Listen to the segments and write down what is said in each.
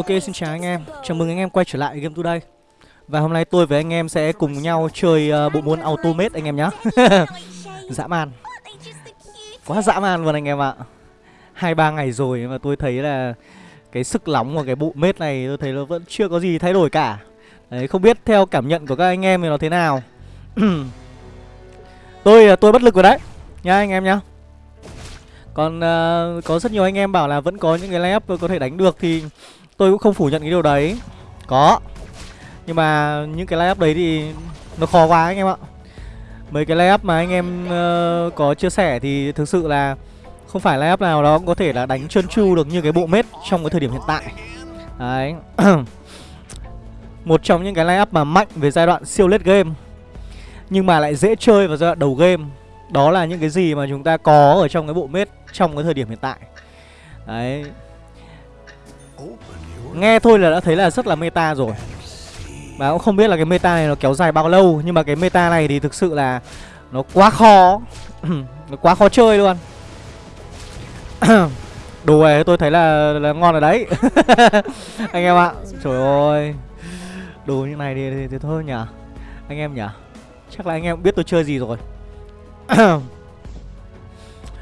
Ok xin chào anh em, chào mừng anh em quay trở lại Game Today. Và hôm nay tôi với anh em sẽ cùng nhau chơi uh, bộ môn Automate anh em nhé Dã man. Quá dã man luôn anh em ạ. Hai ba ngày rồi mà tôi thấy là Cái sức nóng của cái bộ mết này tôi thấy nó vẫn chưa có gì thay đổi cả. Đấy không biết theo cảm nhận của các anh em thì nó thế nào. Tôi ờ, tôi bất lực rồi đấy. Nha anh em nhá. Còn uh, có rất nhiều anh em bảo là vẫn có những cái layup tôi có thể đánh được thì Tôi cũng không phủ nhận cái điều đấy. Có. Nhưng mà những cái layup đấy thì Nó khó quá anh em ạ. Mấy cái layup mà anh em uh, có chia sẻ thì thực sự là Không phải layup nào đó cũng có thể là đánh trơn tru được như cái bộ mết trong cái thời điểm hiện tại. Đấy. Một trong những cái layup mà mạnh về giai đoạn siêu late game Nhưng mà lại dễ chơi vào giai đoạn đầu game Đó là những cái gì mà chúng ta có ở trong cái bộ mết trong cái thời điểm hiện tại. Đấy. Nghe thôi là đã thấy là rất là meta rồi. Và cũng không biết là cái meta này nó kéo dài bao lâu Nhưng mà cái meta này thì thực sự là Nó quá khó. Nó quá khó chơi luôn. Đồ này tôi thấy là, là ngon rồi đấy. Anh em ạ. Trời ơi. Đồ như này thì, thì, thì thôi nhỉ. Anh em nhỉ. Chắc là anh em biết tôi chơi gì rồi.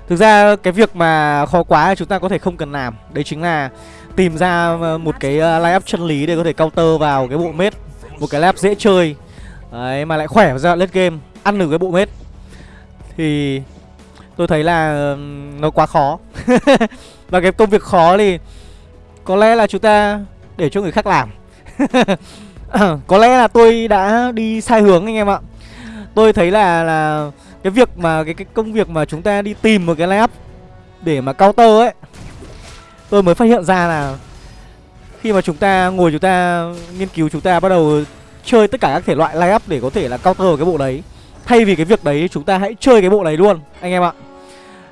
Thực ra cái việc mà khó quá chúng ta có thể không cần làm. Đấy chính là tìm ra ờ, một cái ờ, line up chân lý để có thể counter vào cái bộ mết. Một cái lap dễ chơi. Đấy mà lại khỏe vào giai đoạn late game Ăn được cái bộ mết. Thì tôi thấy là nó quá khó. Và cái công việc khó thì Có lẽ là chúng ta để cho người khác làm. Có lẽ là tôi đã đi sai hướng anh em ạ. Tôi thấy là là cái việc mà cái cái công việc mà chúng ta đi tìm một cái layup để mà counter ấy tôi mới phát hiện ra là khi mà chúng ta ngồi chúng ta nghiên cứu chúng ta bắt đầu chơi tất cả các thể loại layup để có thể là counter cái bộ đấy. Thay vì cái việc đấy chúng ta hãy chơi cái bộ đấy luôn anh em ạ.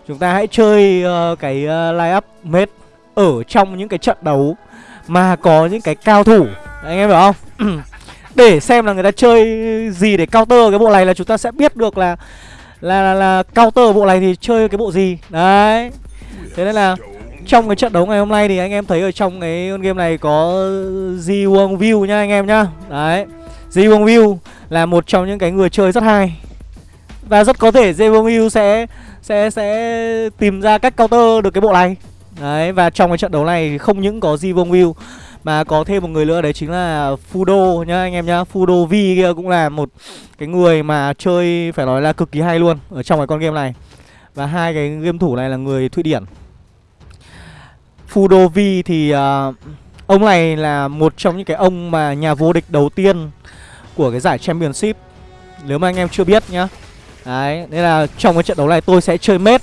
Chúng ta hãy chơi uh, cái ờ, uh, layup mết ở trong những cái trận đấu mà có những cái cao thủ. Anh em hiểu không? Để xem là người ta chơi gì để counter cái bộ này là chúng ta sẽ biết được là là là, là counter bộ này thì chơi cái bộ gì. Đấy. Thế nên là trong cái trận đấu ngày hôm nay thì anh em thấy ở trong cái game này có Ji Wong View nhá anh em nhá. Đấy, Ji Wong View là một trong những cái người chơi rất hay. Và rất có thể Ji Wong View sẽ sẽ sẽ tìm ra cách counter được cái bộ này. Đấy, và trong cái trận đấu này thì không những có Ji Wong View mà có thêm một người nữa, đấy chính là Fudo nhá anh em nhá. Fudo V kia cũng là một cái người mà chơi, phải nói là cực kỳ hay luôn Ở trong cái con game này. Và hai cái game thủ này là người Thụy Điển. Fudovi thì uh, ông này là một trong những cái ông mà nhà vô địch đầu tiên của cái giải Championship Nếu mà anh em chưa biết nhá. Đấy, nên là trong cái trận đấu này tôi sẽ chơi mết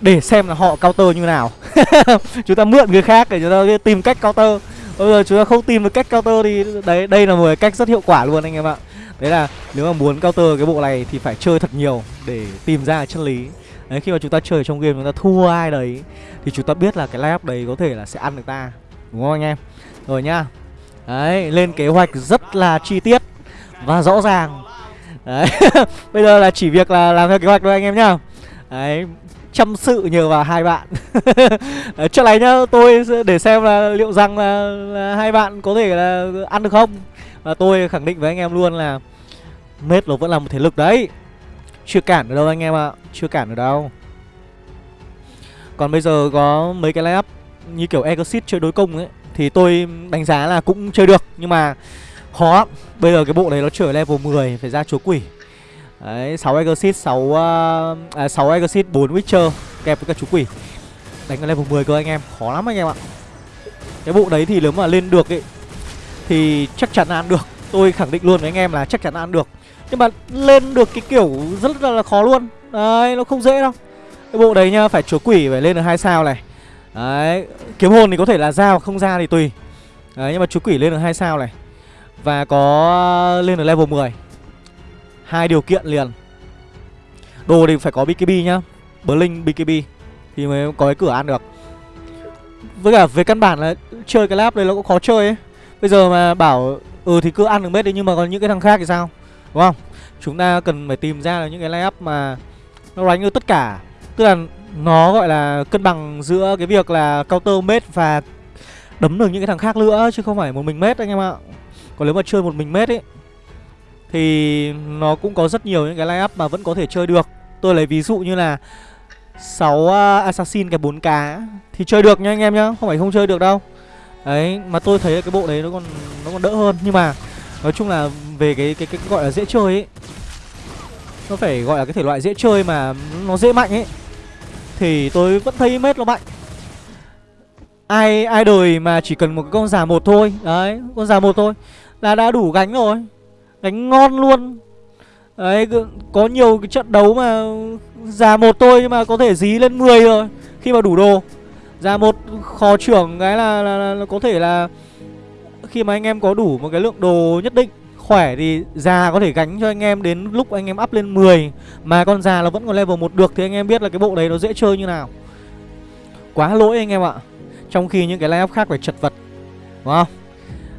để xem là họ counter như nào. Chúng ta mượn người khác để chúng ta tìm cách counter. Bây giờ chúng ta không tìm được cách counter thì đấy đây là một cái cách rất hiệu quả luôn anh em ạ. Đấy là nếu mà muốn counter cái bộ này thì phải chơi thật nhiều để tìm ra chân lý đấy khi mà chúng ta chơi trong game chúng ta thua ai đấy thì chúng ta biết là cái lineup đấy có thể là sẽ ăn được ta đúng không anh em? Rồi nhá. Đấy lên kế hoạch rất là chi tiết và rõ ràng. Đấy bây giờ là chỉ việc là làm theo kế hoạch thôi anh em nhá. Đấy chăm sự nhờ vào hai bạn. Trước này nhá tôi để xem là liệu rằng là, là hai bạn có thể là ăn được không? Và tôi khẳng định với anh em luôn là Mết nó vẫn là một thể lực đấy. Chưa cản được đâu anh em ạ Chưa cản được đâu Còn bây giờ có mấy cái lineup Như kiểu Exit chơi đối công ấy Thì tôi đánh giá là cũng chơi được Nhưng mà khó lắm Bây giờ cái bộ này nó trở level 10 Phải ra chúa quỷ Đấy, 6 Exit, 6 uh, à 6 Exit, 4 Witcher kẹp với cả chú quỷ. Đánh ở level 10 cơ anh em, khó lắm anh em ạ. Cái bộ đấy thì nếu mà lên được ấy thì chắc chắn là ăn được. Tôi khẳng định luôn với anh em là chắc chắn là ăn được. Nhưng mà lên được cái kiểu rất là, là khó luôn. Đấy, nó không dễ đâu. Cái bộ đấy nhá, phải chúa quỷ phải lên được hai sao này. Đấy, kiếm hồn thì có thể là ra hoặc không ra thì tùy. Đấy, nhưng mà chúa quỷ lên được hai sao này. Và có ờ, lên được level 10 hai điều kiện liền Đồ thì phải có BKB nhá Blink BKB Thì mới có cái cửa ăn được Với cả về căn bản là chơi cái lab này nó cũng khó chơi ấy Bây giờ mà bảo Ừ thì cứ ăn được mết đi nhưng mà còn những cái thằng khác thì sao Đúng không? Chúng ta cần phải tìm ra là những cái line mà Nó đánh được tất cả. Tức là nó gọi là cân bằng giữa cái việc là counter mết và đấm được những cái thằng khác nữa, chứ không phải một mình mết anh em ạ. Còn nếu mà chơi một mình mết ấy, thì nó cũng có rất nhiều những cái line mà vẫn có thể chơi được. Tôi lấy ví dụ như là 6 à, assassin cái 4 cá thì chơi được nha anh em nhá, không phải không chơi được đâu. Đấy, mà tôi thấy cái bộ đấy nó còn nó còn đỡ hơn. Nhưng mà nói chung là về cái cái cái, gọi là dễ chơi ấy nó phải gọi là cái thể loại dễ chơi mà nó dễ mạnh ấy thì tôi vẫn thấy mết nó mạnh. Ai ai đời mà chỉ cần một con già một thôi đấy con già một thôi là đã đủ gánh rồi gánh ngon luôn. Đấy có nhiều cái trận đấu mà già một thôi nhưng mà có thể dí lên 10 rồi khi mà đủ đồ. Già một kho trưởng cái là, là, là, là có thể là khi mà anh em có đủ một cái lượng đồ nhất định, khỏe thì già có thể gánh cho anh em đến lúc anh em up lên 10 mà con già nó vẫn còn level 1 được thì anh em biết là cái bộ đấy nó dễ chơi như nào. Quá lỗi anh em ạ. Trong khi những cái line up khác phải chật vật, Đúng không?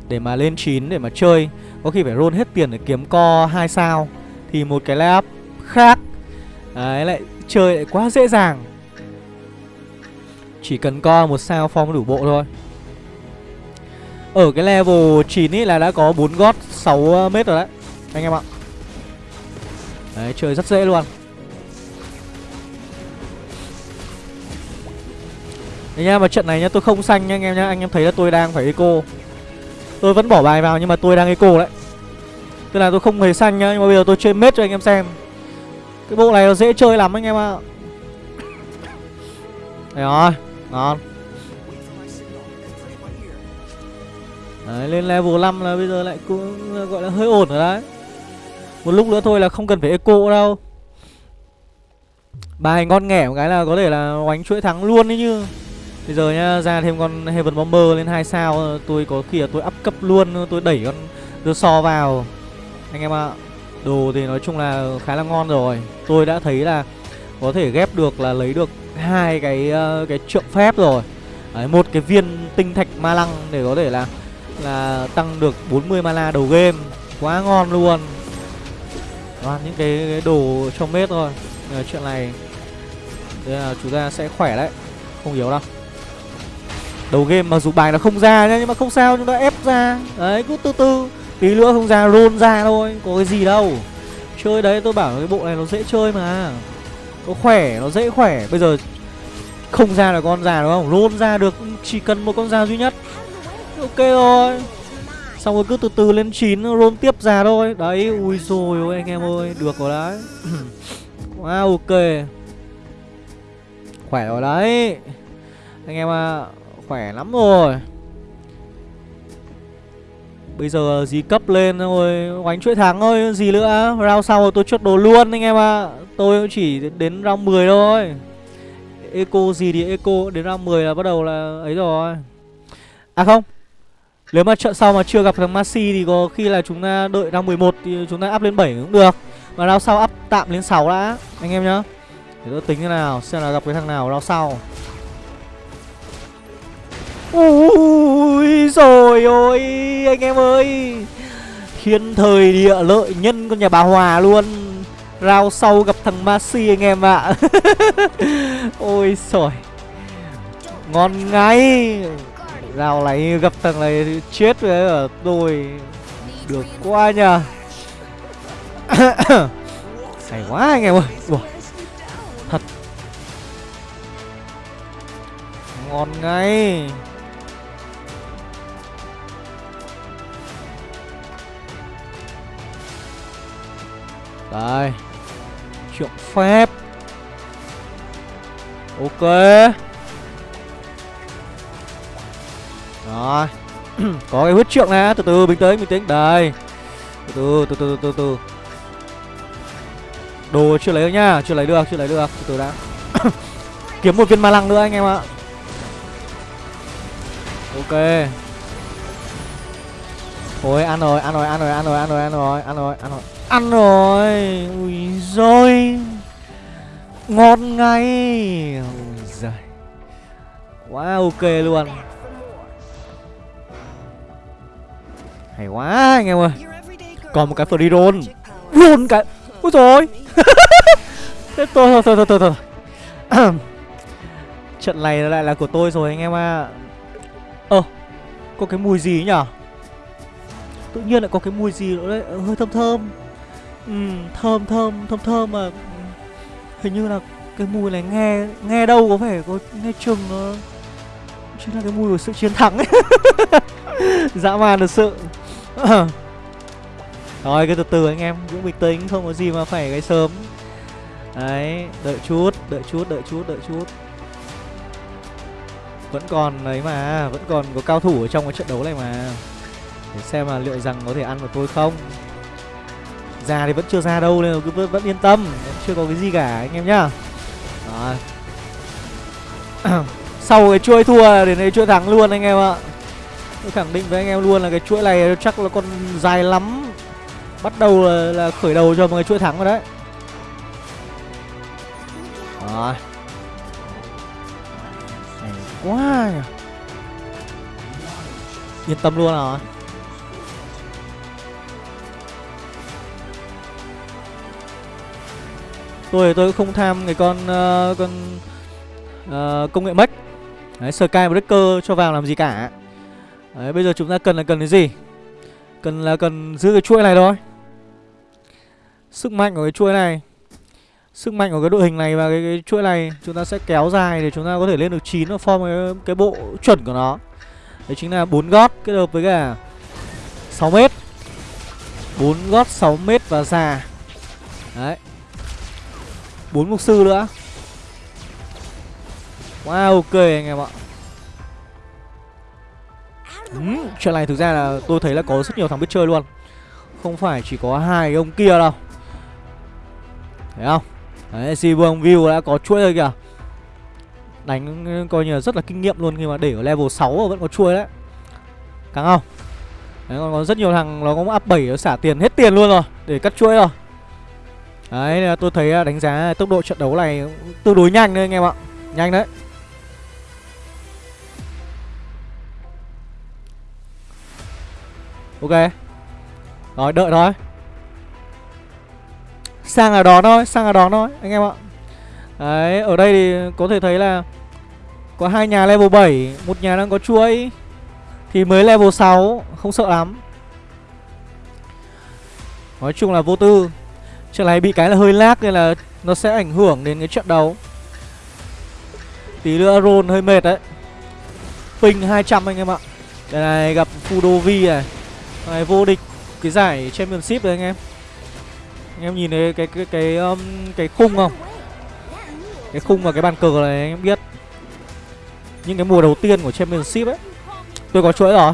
Để mà lên 9 để mà chơi, Có khi phải roll hết tiền để kiếm co 2 sao, Thì một cái line up khác, Đấy, lại chơi lại quá dễ dàng. Chỉ cần co một sao form đủ bộ thôi. Ở cái level 9 ý là đã có 4 gót 6 ờ, mét rồi đấy Anh em ạ. Đấy chơi rất dễ luôn. Đấy nha, mà trận này nhá, tôi không xanh nha anh em nhá Anh em thấy là tôi đang phải eco. Tôi vẫn bỏ bài vào nhưng mà tôi đang eco đấy. Tức là tôi không hề xanh nhá Nhưng mà bây giờ tôi chơi mết cho anh em xem. Cái bộ này nó dễ chơi lắm anh em ạ. Đấy rồi, ngon. Đấy, lên level 5 là bây giờ lại cũng gọi là hơi ổn rồi đấy. Một lúc nữa thôi là không cần phải eco đâu. Bài ngon nghẻ một cái là có thể là oánh chuỗi thắng luôn đấy như Bây giờ nhá, ra thêm con Heaven Bomber lên 2 sao Tôi có khi là tôi up cấp luôn Tôi đẩy con đưa so vào. Anh em ạ Đồ thì nói chung là khá là ngon rồi. Tôi đã thấy là có thể ghép được là lấy được hai cái uh, cái trượng phép rồi. Đấy, một cái viên tinh thạch ma lăng để có thể là là tăng được 40 mana đầu game. Quá ngon luôn. Toàn những cái, cái đồ trong mết thôi. Ờ, chuyện này thế là chúng ta sẽ khỏe đấy. Không yếu đâu. Đầu game mặc dù bài nó không ra nhá Nhưng mà không sao chúng ta ép ra. Đấy cứ từ từ. Tí nữa không ra roll ra thôi. Có cái gì đâu. Chơi đấy tôi bảo cái bộ này nó dễ chơi mà. Nó khỏe nó dễ khỏe. Bây giờ không ra là con già đúng không? Roll ra được chỉ cần một con già duy nhất. Ok rồi Xong rồi cứ từ từ lên chín, roll tiếp ra thôi. Đấy ui rồi ôi anh em ơi Được rồi đấy. Wow ok. Khỏe rồi đấy. Anh em à Khỏe lắm rồi. Bây giờ gì cấp lên rồi Oánh chuỗi thắng thôi Gì nữa. Round sau rồi tôi chốt đồ luôn anh em ạ. À. Tôi chỉ đến round 10 thôi. Eco gì thì eco Đến round 10 là bắt đầu là ấy rồi. À không nếu mà trận sau mà chưa gặp thằng Masi Thì có khi là chúng ta đợi round 11 Thì chúng ta up lên 7 cũng được. Mà round sau up tạm lên 6 đã, Anh em nhá. Để tôi tính thế nào, Xem là gặp cái thằng nào round sau. Ui rồi ôi, anh em ơi. Thiên thời địa lợi nhân con nhà bà Hòa luôn. Rao sau gặp thằng Masi anh em ạ. Ôi trời Ngon ngay. Rao này gặp thằng này chết với ở tôi Được quá nhờ, Hay quá anh em ơi. Ủa. Thật. Ngon ngay. Đây. Trượng phép. Ok. Rồi. Có cái huyết trượng này Từ từ bình tĩnh bình tĩnh. Đây. Từ từ từ từ từ từ. Đồ chưa lấy được nhá Chưa lấy được chưa lấy được. Từ từ đã. Kiếm một viên ma lăng nữa anh em ạ. Ok. Ôi ăn rồi, ăn rồi, ăn rồi, ăn rồi, ăn rồi, ăn rồi, ăn rồi, ăn rồi. Ăn rồi. Ui rồi Ngon ngay. Ui giời. Quá ok luôn. Hay quá anh em ơi. Còn một cái free roll Roll cái Ui rồi Thế thôi thôi thôi thôi thôi Trận này lại là của tôi rồi anh em ạ. À. Ơ Có cái mùi gì nhở Tự nhiên lại có cái mùi gì nữa đấy? Ờ, Hơi thơm thơm. Ừ, Thơm thơm thơm thơm mà. Hình như là cái mùi này nghe Nghe đâu có vẻ có nghe chừng nó Chính là cái mùi của sự chiến thắng. Ấy Dã man thật sự Rồi cứ từ từ anh em Cũng bình tĩnh không có gì mà phải cái sớm. Đấy Đợi chút Đợi chút Đợi chút Đợi chút. Vẫn còn đấy mà Vẫn còn có cao thủ ở trong cái trận đấu này mà. Để xem là liệu rằng có thể ăn được tôi không. Ra thì vẫn chưa ra đâu Nên cứ vẫn, vẫn yên tâm vẫn Chưa có cái gì cả anh em nhá. Rồi. Sau cái chuỗi thua đến đây chuỗi thắng luôn anh em ạ khẳng định với anh em luôn là cái chuỗi này chắc là còn dài lắm. Bắt đầu là, là khởi đầu cho một cái chuỗi thắng rồi đấy. Rồi. Này quá nhỉ. Yên tâm luôn rồi Tôi tôi cũng không tham cái con uh, con uh, công nghệ mất Đấy, Sky Breaker cho vào làm gì cả. Đấy, bây giờ chúng ta cần là cần cái gì? Cần là cần giữ cái chuỗi này thôi. Sức mạnh của cái chuỗi này Sức mạnh của cái đội hình này và cái, cái chuỗi này Chúng ta sẽ kéo dài để chúng ta có thể lên được 9 Và form cái, cái bộ chuẩn của nó. Đấy chính là 4 gót kết hợp với cả 6 mét. 4 gót 6 mét và già. Đấy. 4 mục sư nữa. Wow ok anh em ạ ừ, Chuyện này thực ra là tôi thấy là có rất nhiều thằng biết chơi luôn. Không phải chỉ có hai ông kia đâu. Thấy không? Đấy si vương view đã có chuỗi rồi kìa. Đánh coi như là rất là kinh nghiệm luôn Khi mà để ở level 6 mà vẫn có chuỗi đấy. Càng không? Đấy còn có rất nhiều thằng nó cũng up 7 nó xả tiền hết tiền luôn rồi Để cắt chuỗi rồi. Đấy tôi thấy à, đánh giá tốc độ trận đấu này tương đối nhanh đấy anh em ạ. Nhanh đấy. Ok. Rồi, đợi thôi. Sang là đón thôi, Sang là đón thôi, anh em ạ. Đấy, ở đây thì có thể thấy là Có hai nhà level 7 Một nhà đang có chuỗi, Thì mới level 6 Không sợ lắm. Nói chung là vô tư. Trận này bị cái là hơi lag Nên là nó sẽ ảnh hưởng đến cái trận đấu. Tí nữa roll hơi mệt đấy. Ping 200 anh em ạ. Đây này, gặp Fudovi này này vô địch cái giải championship đấy anh em. Anh em nhìn thấy cái cái cái um, cái khung không? Cái khung và cái bàn cờ này anh em biết. Những cái mùa đầu tiên của championship ấy. Tôi có chuỗi rồi.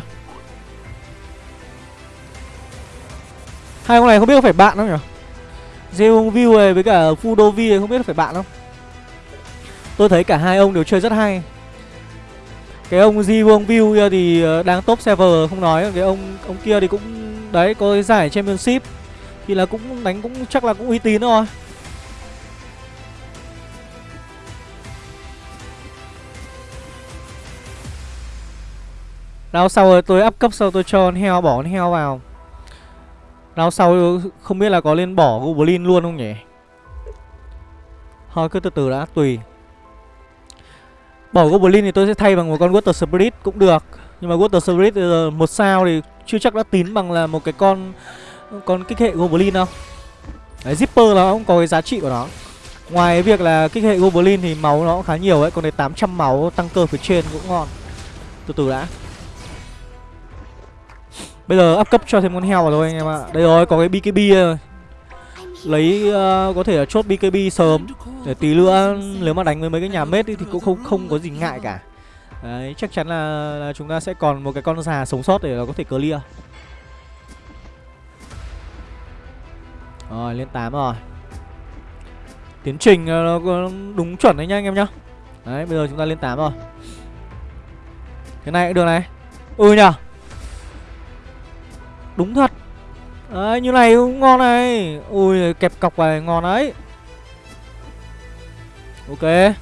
Hai con này không biết có phải bạn không nhỉ? Zeung View này với cả Fudovi này không biết phải bạn không? Tôi thấy cả hai ông đều chơi rất hay cái ông Di Vương View thì ờ, đang top server không nói. Cái ông ông kia thì cũng, đấy, có cái giải championship. Thì là cũng đánh cũng, chắc là cũng uy tín thôi. Rao sau rồi tôi up cấp sau tôi cho con heo, bỏ con heo vào. Rao sau không biết là có lên bỏ Goblin luôn không nhỉ? Thôi cứ từ từ đã, tùy. Bỏ Goblin thì tôi sẽ thay bằng một con Water Spirit cũng được. Nhưng mà Water Spirit giờ một sao thì chưa chắc đã tín bằng là một cái con con kích hệ Goblin đâu. Đấy, Zipper nó cũng có cái giá trị của nó. Ngoài việc là kích hệ Goblin thì máu nó cũng khá nhiều ấy Còn đấy 800 máu tăng cơ phía trên cũng ngon. Từ từ đã. Bây giờ up cấp cho thêm con heo vào thôi anh em ạ. Đây rồi, có cái BKB rồi lấy uh, có thể là chốt BKB sớm để tí nữa nếu mà đánh với mấy cái nhà mết thì cũng không không có gì ngại cả. Đấy chắc chắn là, là chúng ta sẽ còn một cái con già sống sót để nó có thể clear. Rồi lên 8 rồi. Tiến trình ờ, nó đúng chuẩn đấy nhá anh em nhá. Đấy bây giờ chúng ta lên 8 rồi. Cái này cũng được này. Ừ nhở đúng thật. Đấy, như này cũng ngon này. Ui, kẹp cọc này ngon đấy Ok.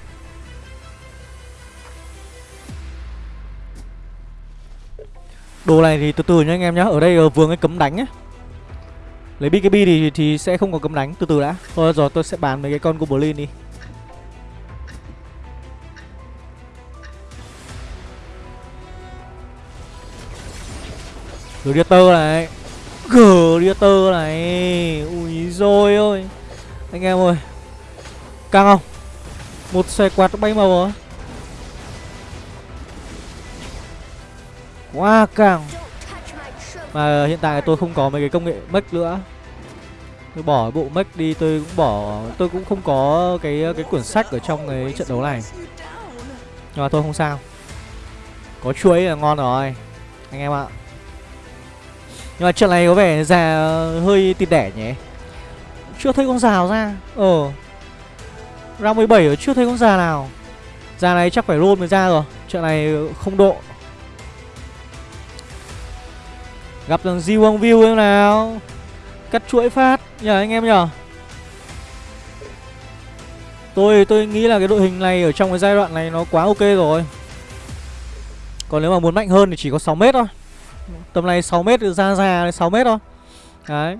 Đồ này thì từ từ nha anh em nhá. Ở đây ờ, vừa cái cấm đánh ấy Lấy BKB thì thì sẽ không có cấm đánh. Từ từ đã. Thôi rồi tôi sẽ bán mấy cái con Goblin đi. Predator này. Gladiator này. Ui rồi ôi. Anh em ơi. Căng không? Một xe quạt bay màu rồi Quá căng. Mà hiện tại tôi không có mấy cái công nghệ mech nữa. Tôi bỏ bộ mech đi, tôi cũng bỏ, Tôi cũng không có cái cái quyển sách ở trong cái trận đấu này. Nhưng mà thôi, không sao. Có chuối là ngon rồi. Anh em ạ. Nhưng mà trận này có vẻ già, hơi tịt đẻ nhỉ? Chưa thấy con già ra. Ờ. Round 17 ở chưa thấy con già nào. Già này chắc phải roll mới ra rồi. Trận này không độ. Gặp thằng Di Wong View em nào. Cắt chuỗi phát. Nhờ, anh em nhờ. Tôi tôi nghĩ là cái đội hình này ở trong cái giai đoạn này nó quá ok rồi. Còn nếu mà muốn mạnh hơn thì chỉ có 6 mét thôi. Tầm này 6m ra ra 6m thôi. Đấy.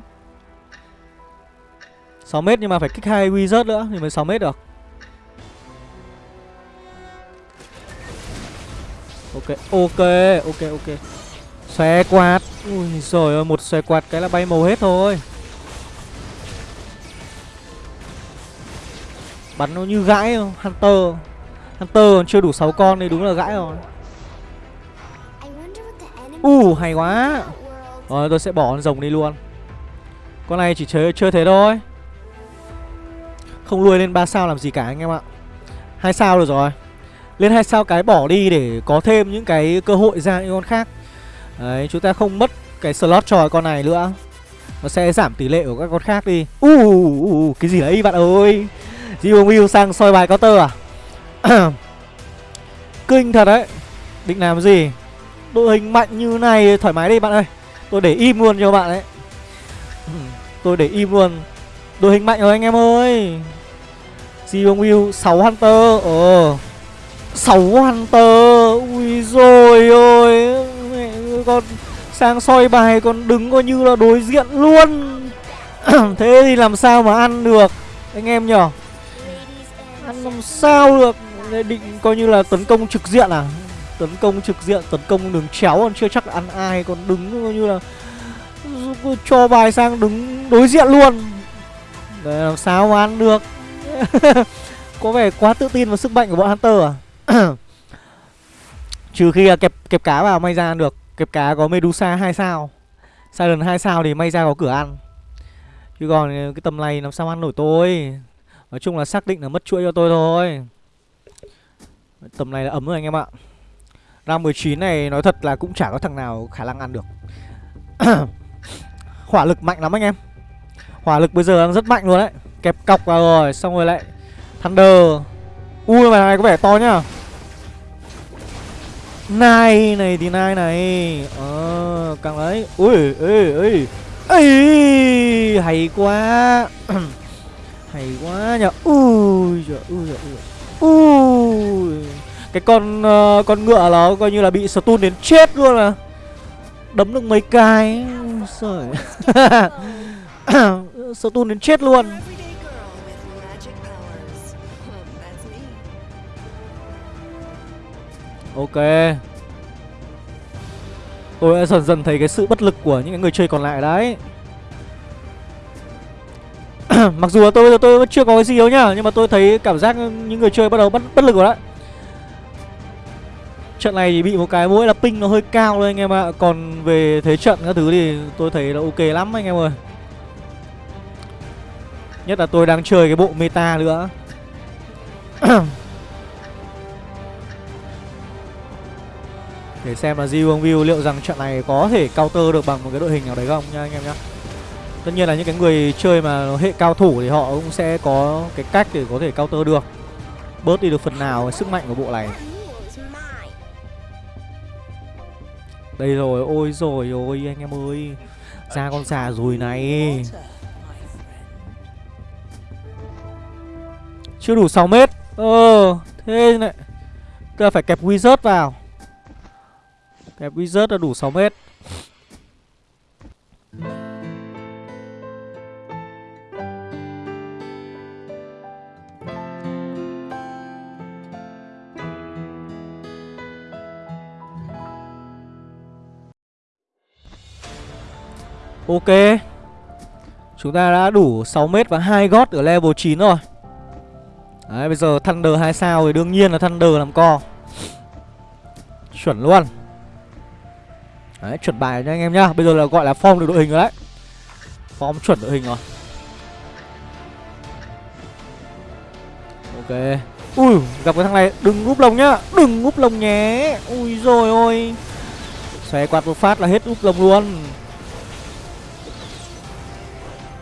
6m nhưng mà phải kích hai wizard nữa thì mới 6m được. Ok ok ok ok. Xòe quạt. Ui giời ơi, một xòe quạt cái là bay màu hết thôi. Bắn nó như gãi không? Hunter. Hunter còn chưa đủ 6 con thì đúng là gãi rồi. U uh, hay quá. Rồi tôi sẽ bỏ con rồng đi luôn. Con này chỉ chơi, chơi thế thôi. Không nuôi lên 3 sao làm gì cả anh em ạ. Hai sao được rồi. Lên hai sao cái bỏ đi để có thêm những cái cơ hội ra những con khác. Đấy chúng ta không mất cái slot cho con này nữa. Nó sẽ giảm tỷ lệ của các con khác đi. U uh, uh, uh, cái gì đấy bạn ơi? Jiwon Will sang soi bài counter à? Kinh thật đấy. Định làm gì? Đội hình mạnh như này thoải mái đi bạn ơi. Tôi để im luôn cho bạn đấy Tôi để im luôn. Đội hình mạnh rồi anh em ơi. Jiwon Will 6 Hunter. Ờ. 6 Hunter. Ui rồi ôi. Con sang soi bài còn đứng coi như là đối diện luôn. Thế thì làm sao mà ăn được, Anh em nhở? Ăn làm sao được? Định coi như là tấn công trực diện à? Tấn công trực diện, tấn công đường chéo còn chưa chắc ăn ai Còn đứng như là Cho bài sang đứng đối diện luôn. Để làm sao mà ăn được? Có vẻ quá tự tin vào sức mạnh của bọn Hunter à? Trừ khi là kẹp kẹp cá vào may ra ăn được. Kẹp cá có Medusa 2 sao. Silent 2 sao thì may ra có cửa ăn. Chứ còn cái tầm này làm sao ăn nổi tôi? Nói chung là xác định là mất chuỗi cho tôi thôi. Tầm này là ấm rồi anh em ạ. Round 19 này nói thật là cũng chả có thằng nào khả năng ăn được. Hỏa lực mạnh lắm anh em. Hỏa lực bây giờ đang rất mạnh luôn đấy. Kẹp cọc vào rồi Xong rồi lại Thunder. Ui mà này có vẻ to nhá. Nai này thì nai này. Ờ càng đấy Ui ê ê. Ê Hay quá. Hay quá nhở, Ui trời ui trời ui. Cái con uh, con ngựa nó coi như là bị stun đến chết luôn à. Đấm được mấy cái Trời. Stun đến chết luôn. Ok. Tôi đã dần dần thấy cái sự bất lực của những người chơi còn lại đấy. Mặc dù là tôi tôi vẫn chưa có cái gì đâu nhá Nhưng mà tôi thấy cảm giác những người chơi bắt đầu bất, bất lực rồi đấy. Trận này thì bị một cái mỗi là ping nó hơi cao thôi anh em ạ. Còn về thế trận các thứ thì tôi thấy là ok lắm anh em ơi. Nhất là tôi đang chơi cái bộ meta nữa. Để xem là Ji View liệu rằng trận này có thể counter được bằng một cái đội hình nào đấy không nha anh em nhá. Tất nhiên là những cái người chơi mà hệ cao thủ thì họ cũng sẽ có cái cách để có thể counter được. Bớt đi được phần nào sức mạnh của bộ này. Đây rồi, ôi rồi ôi anh em ơi. Ra con xà rùi này. Chưa đủ 6 mét. Ờ, thế này. Tức phải kẹp wizard vào. Kẹp wizard là đủ 6 mét. Ok. Chúng ta đã đủ 6m và 2 gót ở level 9 rồi. Đấy, bây giờ Thunder 2 sao thì đương nhiên là Thunder làm co. Chuẩn luôn. Đấy, chuẩn bài nha anh em nhá. Bây giờ là gọi là form được đội hình rồi đấy. Form chuẩn đội hình rồi. Ok. Ui, gặp cái thằng này, đừng úp lồng nhá. Đừng úp lồng nhé. Ui rồi ôi. Xòe quạt một phát là hết úp lồng luôn.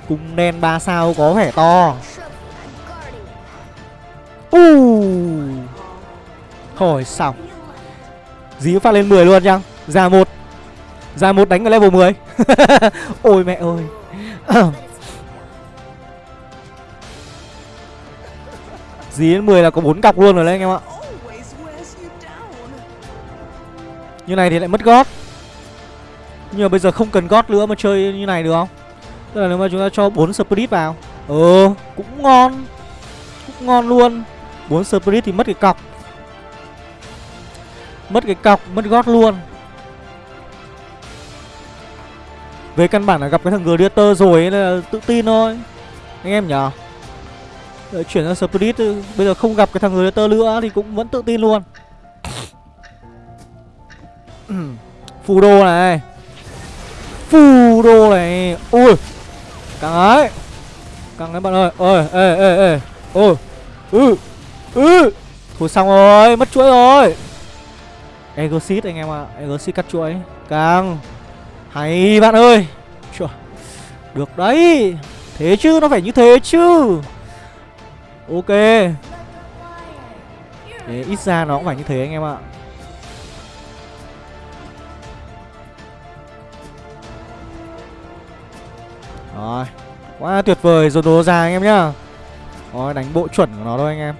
Cung đen 3 sao có vẻ to. U. Thôi xong. Dí phát lên 10 luôn chăng? Ra một. Ra một đánh ở level 10 Ôi mẹ ơi. Dí đến 10 là có 4 cọc luôn rồi đấy anh em ạ. Như này thì lại mất gót. Nhưng mà bây giờ không cần gót nữa mà chơi như này được không? Tức là nếu mà chúng ta cho 4 spirit vào Ờ cũng ngon Cũng ngon luôn. 4 spirit thì mất cái cọc. Mất cái cọc, mất gót luôn. Về căn bản là gặp cái thằng Gladiator rồi ấy là tự tin thôi. Anh em nhở Đợi chuyển sang Spirit ừ, Bây giờ không gặp cái thằng Gladiator nữa thì cũng vẫn tự tin luôn. Phù đô này. Phù đô này. Ui Căng ấy. Căng đấy bạn ơi. Ôi, ê ê ê. Ôi. Ừ. Ừ. Thôi xong rồi, Mất chuỗi rồi. Exit anh em ạ. À. Exit cắt chuỗi. Căng. Hay bạn ơi. Chua. Được đấy. Thế chứ, nó phải như thế chứ. Ok. Để ít ra nó cũng phải như thế anh em ạ. Rồi Quá tuyệt vời rồi đồ ra anh em nhá. Rồi đánh bộ chuẩn của nó thôi anh em.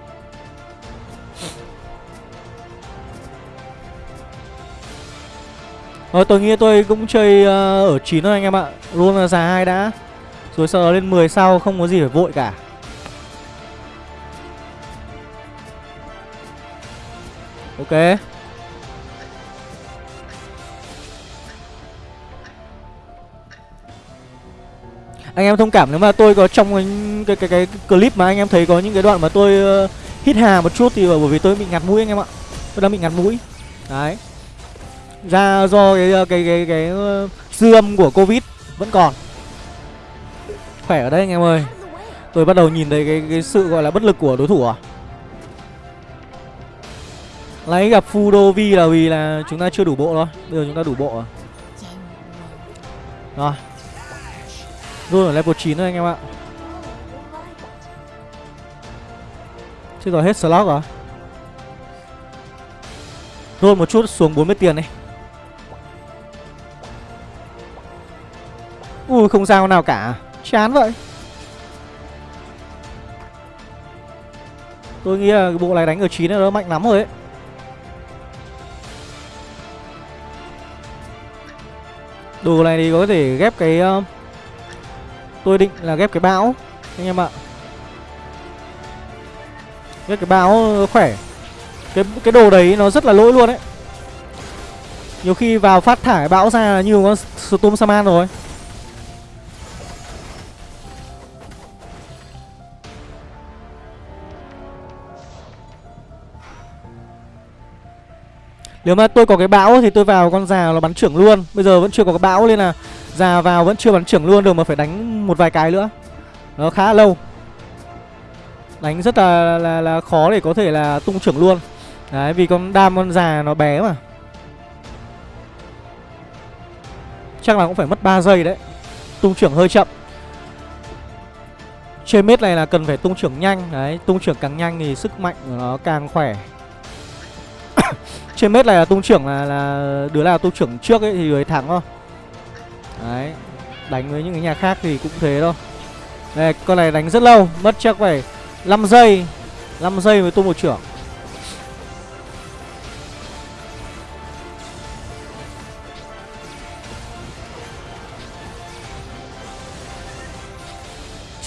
Rồi tôi nghĩ tôi cũng chơi uh, ở 9 thôi anh em ạ. Luôn là già hai đã. Rồi sau đó lên 10 sau không có gì phải vội cả. Ok. Anh em thông cảm nếu mà tôi có trong cái, cái, cái, cái clip mà anh em thấy có những cái đoạn mà tôi uh, hít hà một chút thì bởi vì tôi bị ngạt mũi anh em ạ. Tôi đang bị ngạt mũi. Đấy. Ra do cái ờ, cái cái cái, cái uh, dư âm của covid vẫn còn. Khỏe ở đây anh em ơi. Tôi bắt đầu nhìn thấy cái cái sự gọi là bất lực của đối thủ à? Lấy gặp Fudovi là vì là chúng ta chưa đủ bộ thôi. Bây giờ chúng ta đủ bộ rồi. Rồi luôn ở level 9 rồi anh em ạ. Chứ rồi hết slot à? rồi Rồi một chút xuống 40 tiền đi. Ui không sao nào cả. Chán vậy. Tôi nghĩ là bộ này đánh ở 9 nó mạnh lắm rồi ấy. Đồ này thì có thể ghép cái uh, Tôi định là ghép cái bão, Anh em ạ. Ghép cái bão ờ, khỏe. Cái cái đồ đấy nó rất là lỗi luôn đấy Nhiều khi vào phát thải bão ra là như con Storm Saman rồi. Nếu mà tôi có cái bão thì tôi vào con già nó bắn trưởng luôn. Bây giờ vẫn chưa có cái bão nên là Già vào vẫn chưa bắn trưởng luôn được mà phải đánh một vài cái nữa. Nó khá là lâu. Đánh rất là, là, là khó để có thể là tung trưởng luôn. Đấy vì con đam con già nó bé mà. Chắc là cũng phải mất 3 giây đấy. Tung trưởng hơi chậm. Trên mết này là cần phải tung trưởng nhanh. Đấy tung trưởng càng nhanh thì sức mạnh của nó càng khỏe. trên mét này là tung trưởng là là đứa nào tung trưởng trước ấy thì người thắng thôi. Đấy, đánh với những cái nhà khác thì cũng thế thôi. Đây, con này đánh rất lâu, mất chắc phải 5 giây 5 giây mới tung một trưởng.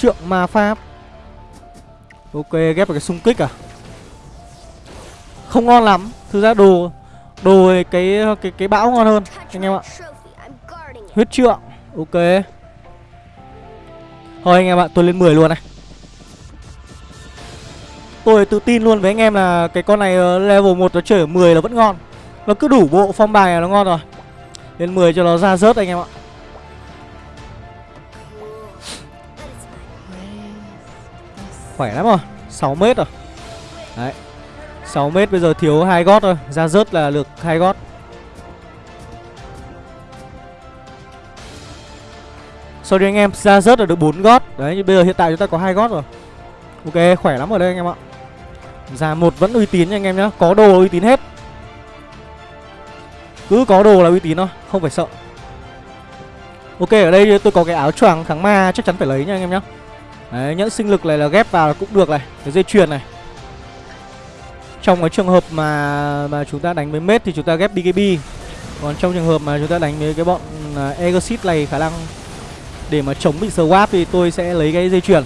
Trượng ma pháp. Ok, ghép vào cái xung kích à? Không ngon lắm. Thực ra đồ Đồ cái cái cái bão ngon hơn Anh em ạ. Huyết trượng Ok. Thôi anh em ạ tôi lên 10 luôn này. Tôi tự tin luôn với anh em là Cái con này ờ, level 1 nó chơi ở 10 là vẫn ngon. Nó cứ đủ bộ phong bài là nó ngon rồi. Lên 10 cho nó ra rớt anh em ạ. Khỏe lắm rồi 6 mét rồi. Đấy 6 mét bây giờ thiếu hai gót thôi. Ra rớt là được hai gót. Sorry anh em, ra rớt là được 4 gót. Đấy, nhưng bây giờ hiện tại chúng ta có hai gót rồi. Ok, khỏe lắm ở đây anh em ạ. Ra một vẫn uy tín nha anh em nhá. Có đồ uy tín hết. Cứ có đồ là uy tín thôi, Không phải sợ. Ok, ở đây tôi có cái áo choàng thắng ma Chắc chắn phải lấy nha anh em nhá. Đấy, nhẫn sinh lực này là ghép vào là cũng được này. Cái dây chuyền này. Trong cái trường hợp mà mà chúng ta đánh với mết thì chúng ta ghép BKB Còn trong trường hợp mà chúng ta đánh với cái bọn à, uh, Exit này khả năng Để mà chống bị swap thì tôi sẽ lấy cái dây chuyền.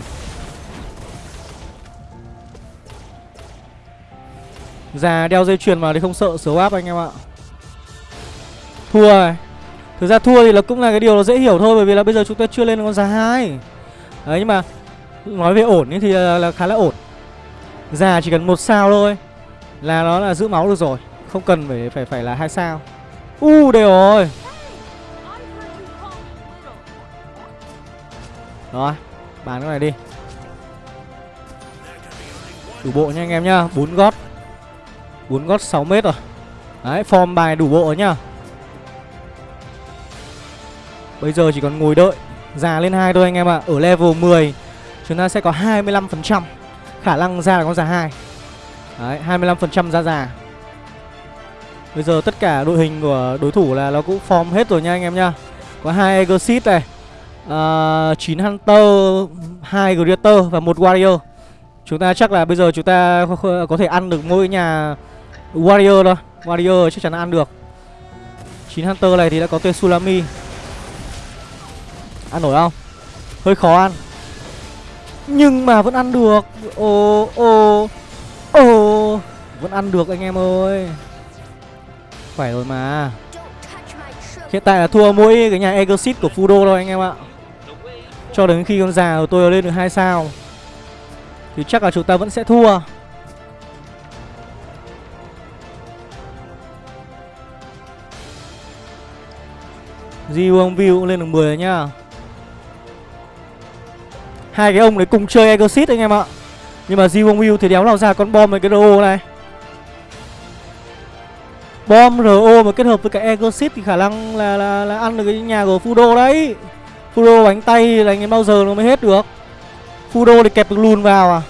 Già đeo dây chuyền vào thì không sợ swap anh em ạ. Thua rồi Thực ra thua thì là cũng là cái điều nó dễ hiểu thôi Bởi vì là bây giờ chúng ta chưa lên con giá hai. Đấy nhưng mà Nói về ổn thì là, là khá là ổn. Già chỉ cần một sao thôi. Là nó là giữ máu được rồi Không cần phải phải phải là hai sao. U uh, đều rồi. Rồi Bán cái này đi. Đủ bộ nha anh em nhá bốn gót. Bốn gót 6 mét rồi. Đấy form bài đủ bộ rồi nhá. Bây giờ chỉ còn ngồi đợi Già lên hai thôi anh em ạ. À. Ở level 10 Chúng ta sẽ có 25% Khả năng ra là con già hai. Đấy 25% ra già. Bây giờ tất cả đội hình của đối thủ là nó cũng form hết rồi nha anh em nha. Có hai Exit này à, uh, 9 Hunter 2 Greater và một Warrior. Chúng ta chắc là bây giờ chúng ta có thể ăn được mỗi nhà Warrior thôi. Warrior chắc chắn ăn được. 9 Hunter này thì đã có tên Sulami Ăn nổi không? Hơi khó ăn. Nhưng mà vẫn ăn được. Ồ ồ Ồ, Vẫn ăn được anh em ơi. Khỏe rồi mà. Hiện tại là thua mỗi cái nhà Exit của Fudo thôi anh em ạ. Cho đến khi con già của tôi lên được 2 sao, Thì chắc là chúng ta vẫn sẽ thua. Di View cũng lên được 10 rồi nhá. Hai cái ông đấy cùng chơi Exit anh em ạ. Nhưng mà Jiwon Will thì đéo nào ra con bom với cái RO này. Bom RO mà kết hợp với cái Exit thì khả năng là, là, là ăn được cái nhà của Fudo đấy. Fudo bánh tay là anh ấy bao giờ nó mới hết được. Fudo thì kẹp được lùn vào à.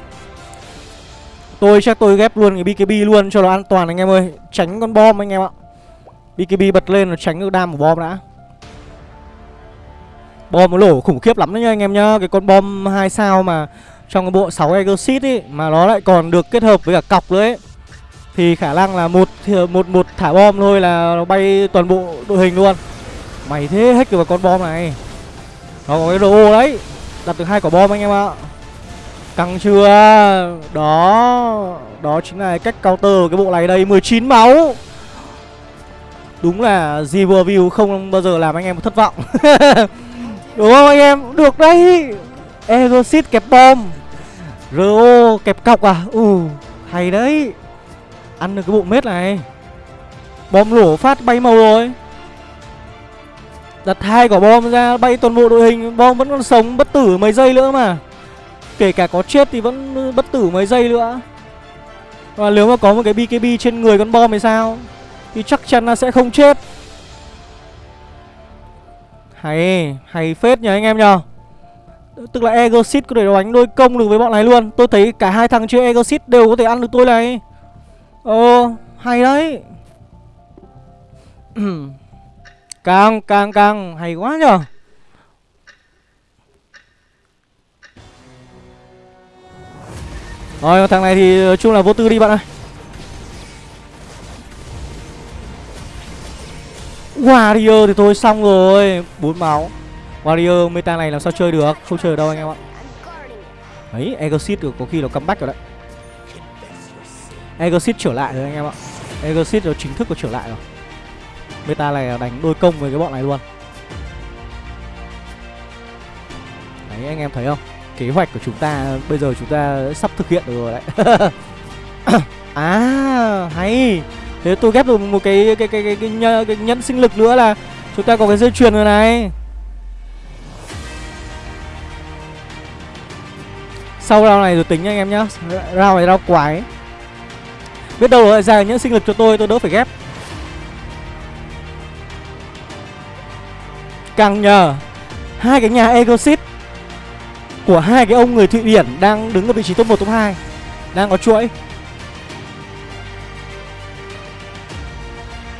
Tôi chắc tôi ghép luôn cái BKB luôn cho nó an toàn anh em ơi. Tránh con bom anh em ạ. BKB bật lên là tránh được đam của bom đã. Bom nó lổ khủng khiếp lắm đấy nha anh em nhá. Cái con bom 2 sao mà trong cái bộ 6 Exit ấy Mà nó lại còn được kết hợp với cả cọc nữa ấy. Thì khả năng là một một một thả bom thôi là nó bay toàn bộ đội hình luôn. Mày thế hết được vào con bom này. Nó có cái đồ đấy. Đặt được hai quả bom anh em ạ. Căng chưa? Đó. Đó chính là cách counter cái bộ này đây. 19 máu. Đúng là Zivor không bao giờ làm anh em thất vọng. Đúng không anh em? Được đấy. Egosit kẹp bom. RO kẹp cọc à? Ừ Hay đấy. Ăn được cái bộ mết này. Bom nổ phát bay màu rồi. Đặt hai quả bom ra bay toàn bộ đội hình. Bom vẫn còn sống bất tử mấy giây nữa mà. Kể cả có chết thì vẫn bất tử mấy giây nữa. Và nếu mà có một cái BKB trên người con bom thì sao? Thì chắc chắn là sẽ không chết. Hay, hay phết nhờ anh em nhờ. Tức là Egosit có thể đánh đôi công được với bọn này luôn. Tôi thấy cả hai thằng chơi Egosit đều có thể ăn được tôi này. Ờ, hay đấy. Càng, càng, càng, hay quá nhở Rồi, thằng này thì chung là vô tư đi bạn ơi. Warrior thì thôi xong rồi bốn máu. Warrior meta này làm sao chơi được? Không chơi được đâu anh em ạ. Đấy Exit được có khi nó comeback rồi đấy. Exit trở lại rồi anh em ạ. Exit nó chính thức có trở lại rồi. Meta này đánh đôi công với cái bọn này luôn. Đấy anh em thấy không? Kế hoạch của chúng ta bây giờ chúng ta sắp thực hiện được rồi đấy. À hay. Thế tôi ghép được một cái cái cái cái, cái, cái, cái nhẫn sinh lực nữa là chúng ta có cái dây chuyền rồi này. Sau round này rồi tính nha anh em nhá. Round này round quái. Biết đâu lại ra những sinh lực cho tôi tôi đỡ phải ghép. Càng nhờ, hai cái nhà Egosit của hai cái ông người Thụy Điển đang đứng ở vị trí top 1 top 2 đang có chuỗi.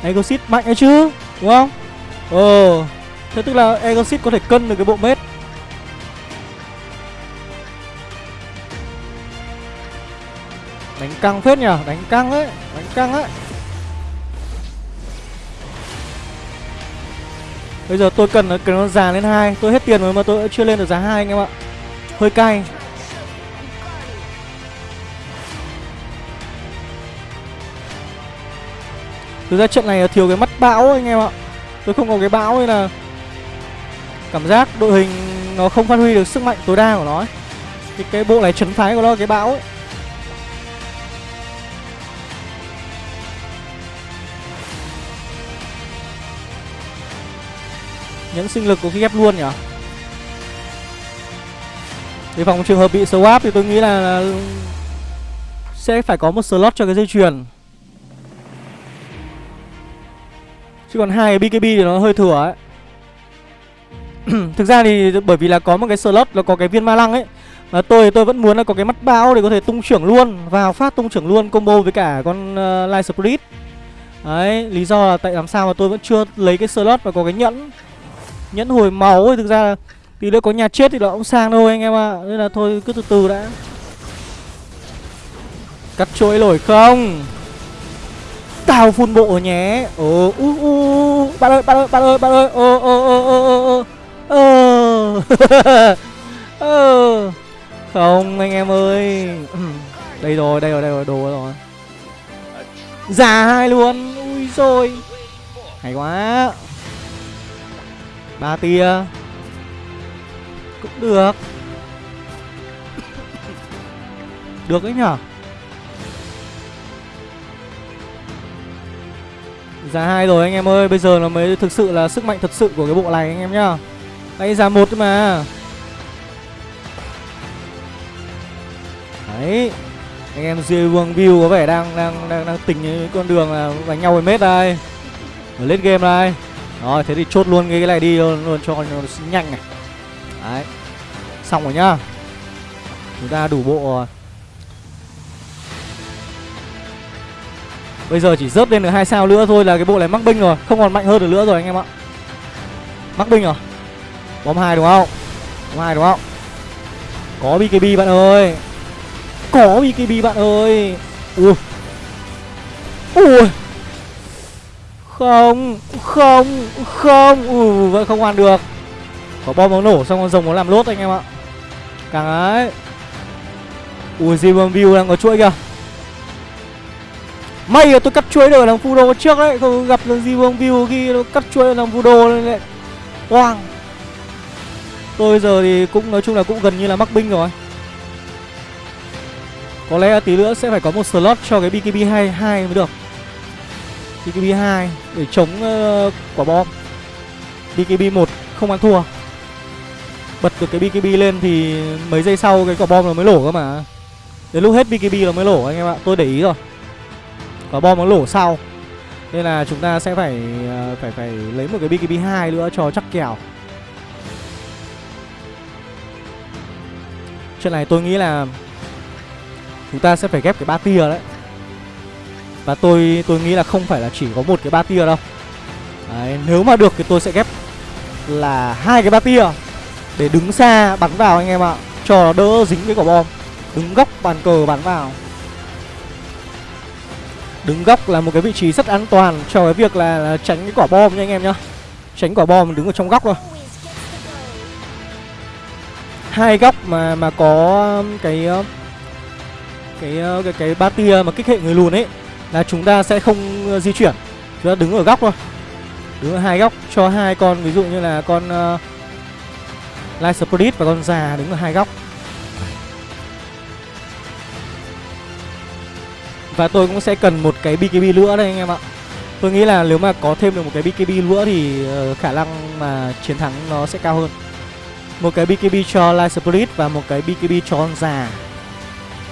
Egosit mạnh ấy chứ, đúng không? Ờ thế tức là Egosit có thể cân được cái bộ mết. Căng phết nhở đánh căng ấy đánh căng ấy. Bây giờ tôi cần cần nó già lên hai Tôi hết tiền rồi mà tôi chưa lên được giá hai anh em ạ. Hơi cay. Thực ra trận này là thiếu cái mắt bão anh em ạ. Tôi không có cái bão nên là Cảm giác đội hình nó không phát huy được sức mạnh tối đa của nó ấy. Cái, cái bộ này chấn phái của nó cái bão ấy. Những sinh lực có khi ghép luôn nhỉ? Để phòng trường hợp bị swap thì tôi nghĩ là, là Sẽ phải có một slot cho cái dây chuyền. Chứ còn hai cái BKB thì nó hơi thừa ấy. Thực ra thì bởi vì là có một cái slot là có cái viên ma lăng ấy mà tôi thì tôi vẫn muốn là có cái mắt bao để có thể tung trưởng luôn Vào phát tung trưởng luôn combo với cả con uh, Light Spirit. Đấy, lý do là tại làm sao mà tôi vẫn chưa lấy cái slot và có cái nhẫn. Nhẫn hồi máu thì thực ra là Tí nữa có nhà chết thì nó cũng sang thôi anh em ạ. À. Nên là thôi, cứ từ từ đã. Cắt chuỗi nổi không? Tao phun bộ nhé. Ồ u u Bạn ơi bạn ơi bạn ơi bạn ơi. Ồ ồ ồ ồ ồ ồ Ồ Không, anh em ơi. Đây rồi đây rồi đây rồi, đồ rồi. Già hai luôn. Ui rồi Hay quá ba tia. Cũng được. Được đấy nhở? Giá hai rồi anh em ơi Bây giờ nó mới thực sự là sức mạnh thật sự của cái bộ này anh em nhá. Đây giá một mà. Đấy. Anh em dưới Vương View có vẻ đang đang đang, đang tình con đường là đánh nhau với mết đây. Ở lên game đây rồi thế thì chốt luôn cái này đi luôn, luôn cho nó nhanh này. Đấy. Xong rồi nhá. Chúng ta đủ bộ rồi. Bây giờ chỉ rớt lên được hai sao nữa thôi là cái bộ này mắc binh rồi. Không còn mạnh hơn được nữa rồi anh em ạ. Mắc binh rồi Bom hai đúng không? Bom hai đúng không? Có BKB bạn ơi. Có BKB bạn ơi. Ui. Ui không Không Không. Ừ vẫn không ăn được. Có bom nó nổ xong con rồng nó làm lốt anh em ạ. Càng ấy. Ui Zimmer View đang có chuỗi kìa. May là tôi cắt chuỗi được làm Fudo trước đấy, Không gặp lần Zimmer View khi nó cắt chuỗi làm Fudo lên lại Quang. Tôi giờ thì cũng, nói chung là cũng gần như là mắc binh rồi. Có lẽ tí nữa sẽ phải có một slot cho cái BKB 22 mới được. BKB 2 để chống uh, quả bom. BKB 1 không ăn thua. Bật được cái BKB lên thì mấy giây sau cái quả bom nó mới lổ cơ mà. Đến lúc hết BKB nó mới lổ anh em ạ Tôi để ý rồi. Quả bom nó lổ sau. Nên là chúng ta sẽ phải uh, phải phải lấy một cái BKB 2 nữa cho chắc kèo. Chuyện này tôi nghĩ là Chúng ta sẽ phải ghép cái ba tia đấy và tôi tôi nghĩ là không phải là chỉ có một cái ba tia đâu. Đấy, nếu mà được thì tôi sẽ ghép là hai cái ba tia để đứng xa bắn vào anh em ạ. Cho đỡ dính cái quả bom. Đứng góc bàn cờ bắn vào. Đứng góc là một cái vị trí rất an toàn cho cái việc là, là tránh cái quả bom nha anh em nhá. Tránh quả bom đứng ở trong góc thôi. Hai góc mà mà có cái cái cái cái ba tia mà kích hệ người lùn ấy là chúng ta sẽ không ờ, di chuyển. Chúng ta đứng ở góc thôi. Đứng ở hai góc cho hai con ví dụ như là con uh, Light Spirit và con già đứng ở hai góc. Và tôi cũng sẽ cần một cái BKB nữa đây anh em ạ. Tôi nghĩ là nếu mà có thêm được một cái BKB nữa thì uh, khả năng mà chiến thắng nó sẽ cao hơn. Một cái BKB cho Light Spirit và một cái BKB cho con già.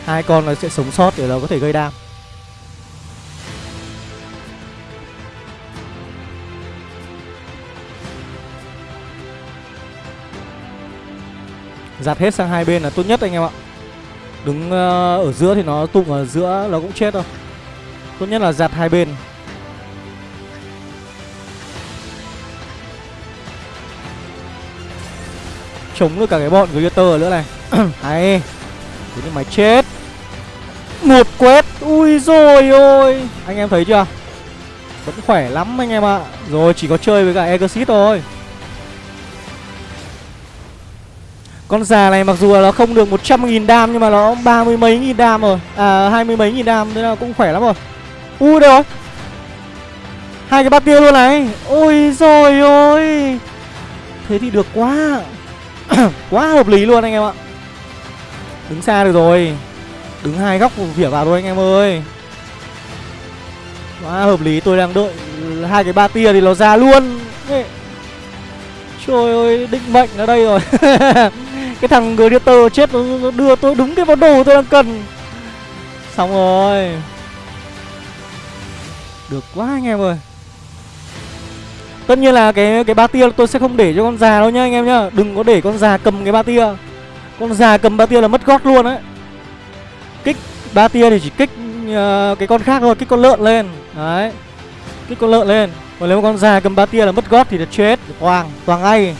Hai con nó sẽ sống sót để nó có thể gây đam. Giặt hết sang hai bên là tốt nhất anh em ạ. Đứng ờ, ở giữa thì nó tụng ở giữa nó cũng chết thôi Tốt nhất là giặt hai bên. Chống được cả cái bọn Greater nữa này. Hay. Thế nhưng mày chết. Một quét. Ui rồi ôi. Anh em thấy chưa? Vẫn khỏe lắm anh em ạ. Rồi, chỉ có chơi với cả Exit thôi. Con già này mặc dù là nó không được 100.000 đam Nhưng mà nó ba mươi mấy nghìn đam rồi. À hai mươi mấy nghìn đam, Thế là cũng khỏe lắm rồi. Ui đây rồi Hai cái bát tiêu luôn này. Ôi rồi ôi. Thế thì được quá. Quá hợp lý luôn anh em ạ. Đứng xa được rồi. Đứng hai góc vỉa vào thôi anh em ơi. Quá hợp lý, tôi đang đợi hai cái ba tia thì nó ra luôn. Trời ơi, định mệnh ở đây rồi. Cái thằng Gladiator chết nó đưa tôi đúng cái món đồ tôi đang cần. Xong rồi. Được quá anh em ơi. Tất nhiên là cái cái ba tia tôi sẽ không để cho con già đâu nhá anh em nhá. Đừng có để con già cầm cái ba tia. Con già cầm ba tia là mất gót luôn đấy Kích ba tia thì chỉ kích uh, cái con khác thôi, kích con lợn lên. Đấy. Kích con lợn lên. Còn nếu con già cầm ba tia là mất gót thì là chết. Toàn, toàn ngay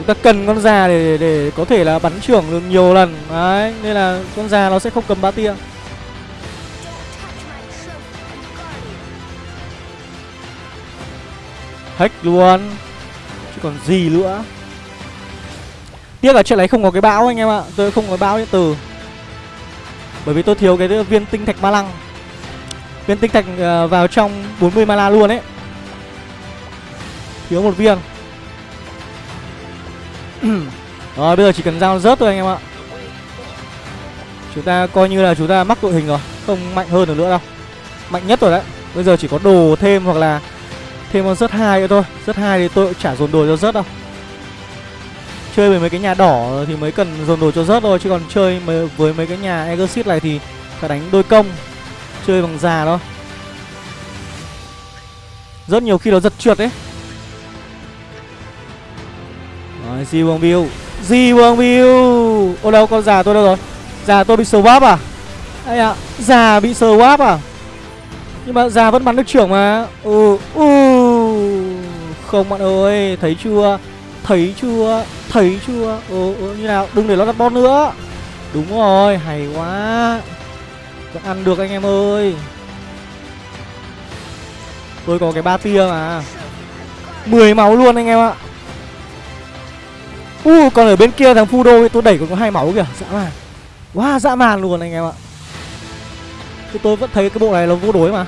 Chúng ta cần con già để, để, có thể là bắn trưởng được nhiều lần. Đấy, nên là con già nó sẽ không cầm ba tia. Hack luôn. Chứ còn gì nữa. Tiếc là chuyện này không có cái bão anh em ạ. Tôi không có bão điện tử. Bởi vì tôi thiếu cái viên tinh thạch ma lăng. Viên tinh thạch ờ, vào trong 40 mana luôn ấy. Thiếu một viên. Rồi, bây giờ chỉ cần giao rớt thôi anh em ạ. Chúng ta coi như là chúng ta mắc đội hình rồi, Không mạnh hơn được nữa đâu. Mạnh nhất rồi đấy. Bây giờ chỉ có đồ thêm hoặc là Thêm con rớt hai nữa thôi. Rớt hai thì tôi cũng chả dồn đồ cho rớt đâu. Chơi với mấy cái nhà đỏ thì mới cần dồn đồ cho rớt thôi, Chứ còn chơi với mấy cái nhà Exit này thì phải đánh đôi công. Chơi bằng già thôi. Rất nhiều khi nó giật trượt đấy rồi, Di Vương Bill Di Vương Bill Ô đâu, con già tôi đâu rồi? Già tôi bị swap à? Ây ạ, à, già bị swap à? Nhưng mà già vẫn bắn được trưởng mà. Ừ, ừ. Không bạn ơi Thấy chưa? Thấy chưa? Thấy chưa? Ừ, ừ như nào? Đừng để nó đặt bot nữa. Đúng rồi Hay quá. Vẫn ăn được anh em ơi. Tôi có cái ba tia mà. 10 máu luôn anh em ạ. U uh, còn ở bên kia thằng Fudo tôi đẩy còn có hai máu kìa. Dã man. Wow dã man luôn anh em ạ. Thì tôi vẫn thấy cái bộ này là vô đối mà.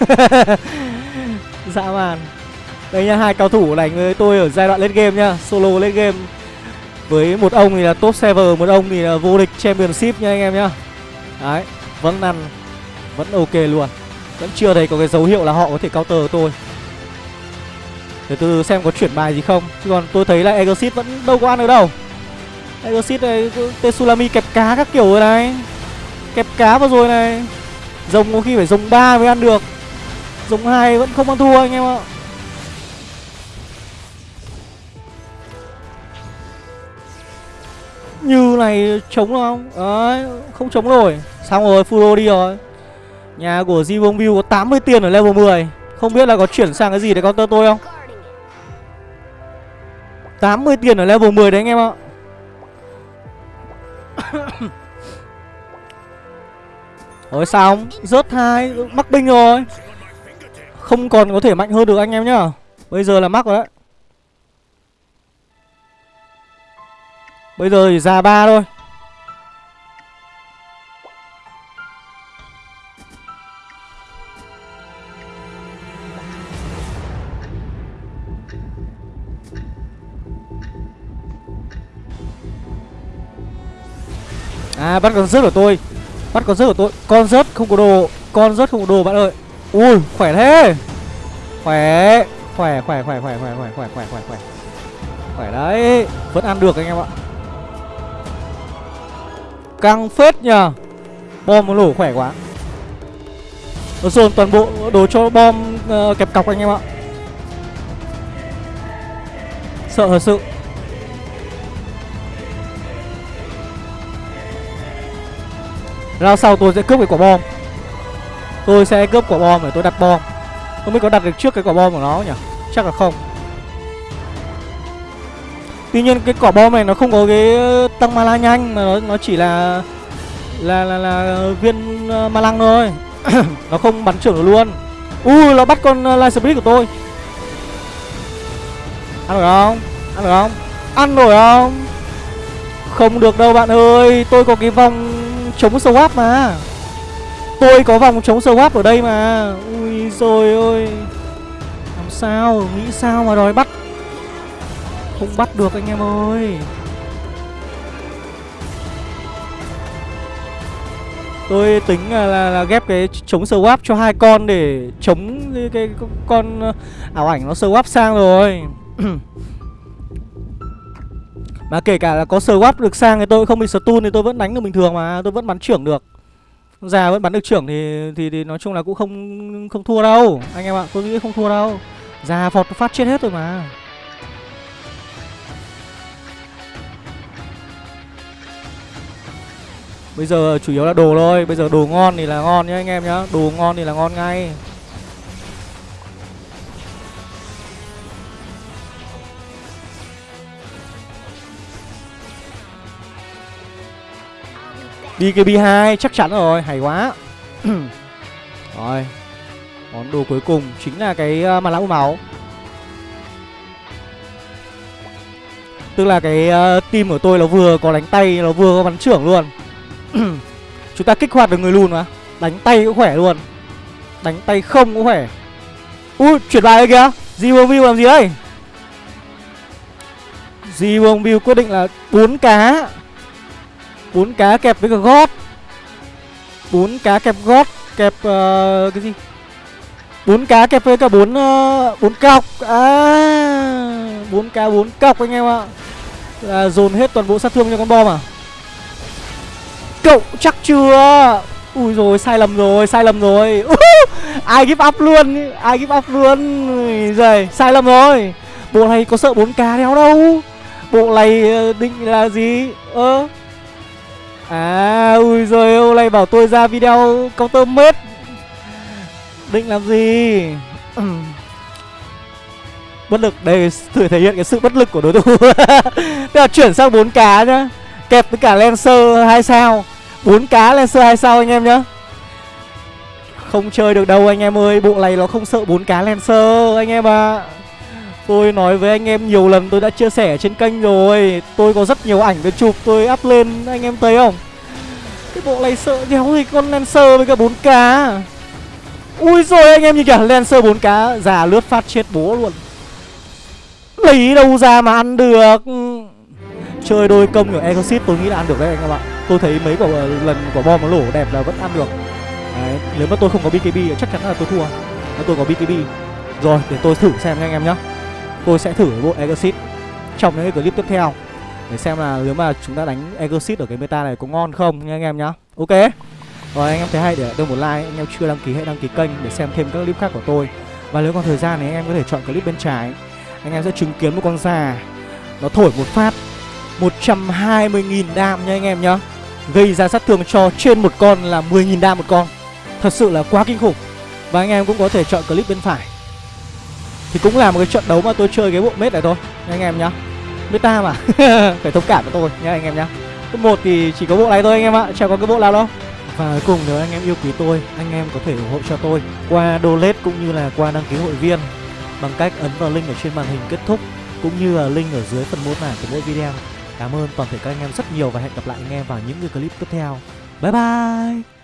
Dã man. Đây nha, hai cao thủ đánh với tôi ở giai đoạn lên game nhá Solo lên game. Với một ông thì là top server, một ông thì là vô địch championship nha anh em nhá. Đấy, vâng vẫn ăn Vẫn ok luôn. Vẫn chưa thấy có cái dấu hiệu là họ có thể counter tôi. Để từ xem có chuyển bài gì không. Chứ còn tôi thấy là Exit vẫn đâu có ăn được đâu. Exit này, Tetsulami kẹp cá các kiểu rồi này. Kẹp cá vào rồi này. Rồng có khi phải rồng 3 mới ăn được. Rồng 2 vẫn không ăn thua anh em ạ. Như này chống không? Đấy, không chống rồi, Xong rồi, Furo đi rồi. Nhà của Zivong View có 80 tiền ở level 10 Không biết là có chuyển sang cái gì để counter tôi không? 80 tiền ở level 10 đấy anh em ạ. Rồi xong Rớt hai Mắc binh rồi. Không còn có thể mạnh hơn được anh em nhá. Bây giờ là mắc rồi đấy. Bây giờ thì ra ba thôi À bắt con rớt của tôi. Bắt con rớt của tôi. Con rớt không có đồ. Con rớt không có đồ bạn ơi. Ui khỏe thế. Khỏe. Khỏe khỏe khỏe khỏe khỏe khỏe khỏe khỏe khỏe khỏe. Khỏe đấy. Vẫn ăn được anh em ạ. Căng phết nhờ. Bom nó nổ khỏe quá. Nó dồn toàn bộ đồ cho bom uh, kẹp cọc anh em ạ. Sợ thật sự. Rao sau tôi sẽ cướp cái quả bom. Tôi sẽ cướp quả bom để tôi đặt bom. Không biết có đặt được trước cái quả bom của nó nhỉ? Chắc là không. Tuy nhiên cái quả bom này nó không có cái ờ, tăng mana nhanh Mà nó, nó chỉ là Là là là viên uh, ma lăng thôi. Nó không bắn trưởng được luôn. Ui nó bắt con uh, Light Spirit của tôi. Ăn được không? Ăn được không? Ăn nổi không? Không được đâu bạn ơi. Tôi có cái vòng chống swap mà. Tôi có vòng chống swap ở đây mà. Ui rồi ôi. Làm sao? Nghĩ sao mà đòi bắt? Không bắt được anh em ơi. Tôi tính là, là, là ghép cái chống swap cho hai con để chống cái, cái, cái con à, ảo ảnh nó swap sang rồi. Mà kể cả là có swap được sang thì tôi không bị stun thì tôi vẫn đánh được bình thường mà Tôi vẫn bắn trưởng được. Già vẫn bắn được trưởng thì, thì thì nói chung là cũng không không thua đâu. Anh em ạ, tôi nghĩ không thua đâu. Già phọt phát chết hết rồi mà. Bây giờ chủ yếu là đồ thôi Bây giờ đồ ngon thì là ngon nhá anh em nhá. Đồ ngon thì là ngon ngay. DKB2 chắc chắn rồi, hay quá. Rồi Món đồ cuối cùng chính là cái uh, mặt lão máu. Tức là cái uh, team của tôi nó vừa có đánh tay, nó vừa có bắn trưởng luôn. Chúng ta kích hoạt được người lùn mà. Đánh tay cũng khỏe luôn. Đánh tay không cũng khỏe. Ui, chuyển bài kìa. Zero View làm gì đây? Zero View quyết định là bốn cá bốn cá kẹp với cả gót bốn cá kẹp gót kẹp uh, cái gì? Bốn cá kẹp với cả bốn uh, ờ, bốn cọc. À bốn cá bốn cọc anh em ạ. Là dồn hết toàn bộ sát thương cho con bom à? Cậu chắc chưa? Ui rồi sai lầm rồi sai lầm rồi. Ai give up luôn? Ai give up luôn? Rồi sai lầm rồi. Bộ này có sợ bốn cá đéo đâu? Bộ này ờ, định là gì? Ơ? ờ. À ui rồi ô này bảo tôi ra video counter mết. Định làm gì? Bất lực, Đây thử thể hiện cái sự bất lực của đối thủ. Tức là chuyển sang 4 cá nhá. Kẹp với cả Lancer 2 sao. 4 cá Lancer 2 sao anh em nhá. Không chơi được đâu anh em ơi Bộ này nó không sợ 4 cá Lancer, anh em ạ. à. Tôi nói với anh em nhiều lần tôi đã chia sẻ trên kênh rồi. Tôi có rất nhiều ảnh để chụp tôi up lên anh em thấy không? Cái bộ này sợ đéo gì con Lancer với cả 4k Ui rồi anh em nhìn kìa Lancer 4k Già lướt phát chết bố luôn. Lấy đâu ra mà ăn được? Chơi đôi công của Exit tôi nghĩ là ăn được đấy anh em ạ. Tôi thấy mấy quả lần quả bom nó lổ đẹp là vẫn ăn được. Đấy, nếu mà tôi không có BKB chắc chắn là tôi thua. Nếu tôi có BKB Rồi, để tôi thử xem anh em nhá tôi sẽ thử bộ Exit trong những cái clip tiếp theo để xem là nếu mà chúng ta đánh Exit ở cái meta này có ngon không nha anh em nhá. Ok. Rồi anh em thấy hay để đưa một like, anh em chưa đăng ký hãy đăng ký kênh để xem thêm các clip khác của tôi. Và nếu còn thời gian thì anh em có thể chọn clip bên trái. Anh em sẽ chứng kiến một con già nó thổi một phát 120.000 đam nha anh em nhá. Gây ra sát thương cho trên một con là 10.000 đam một con. Thật sự là quá kinh khủng. Và anh em cũng có thể chọn clip bên phải thì cũng là một cái trận đấu mà tôi chơi cái bộ mết này thôi, nha anh em nhá. Meta mà, phải thông cảm với tôi nha anh em nhá. Cấp một thì chỉ có bộ này thôi anh em ạ chẳng có cái bộ nào đâu. Và cuối cùng nếu anh em yêu quý tôi, anh em có thể ủng hộ cho tôi qua donate cũng như là qua đăng ký hội viên bằng cách ấn vào link ở trên màn hình kết thúc cũng như là link ở dưới phần mô tả của mỗi video. Cảm ơn toàn thể các anh em rất nhiều và hẹn gặp lại anh em vào những cái clip tiếp theo. Bye bye!